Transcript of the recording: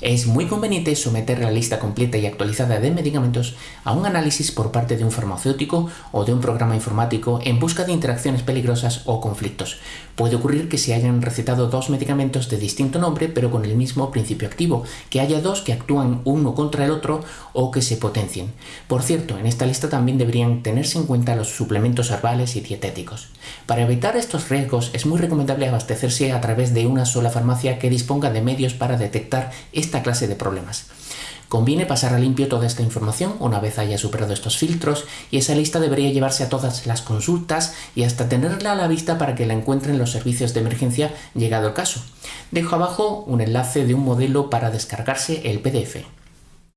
Es muy conveniente someter la lista completa y actualizada de medicamentos a un análisis por parte de un farmacéutico o de un programa informático en busca de interacciones peligrosas o conflictos. Puede ocurrir que se hayan recetado dos medicamentos de distinto nombre pero con el mismo principio activo, que haya dos que actúan uno contra el otro o que se potencien. Por cierto, en esta lista también deberían tenerse en cuenta los suplementos herbales y dietéticos. Para evitar estos riesgos es muy recomendable abastecerse a través de una sola farmacia que disponga de medios para detectar esta clase de problemas. Conviene pasar a limpio toda esta información una vez haya superado estos filtros y esa lista debería llevarse a todas las consultas y hasta tenerla a la vista para que la encuentren los servicios de emergencia llegado el caso. Dejo abajo un enlace de un modelo para descargarse el PDF.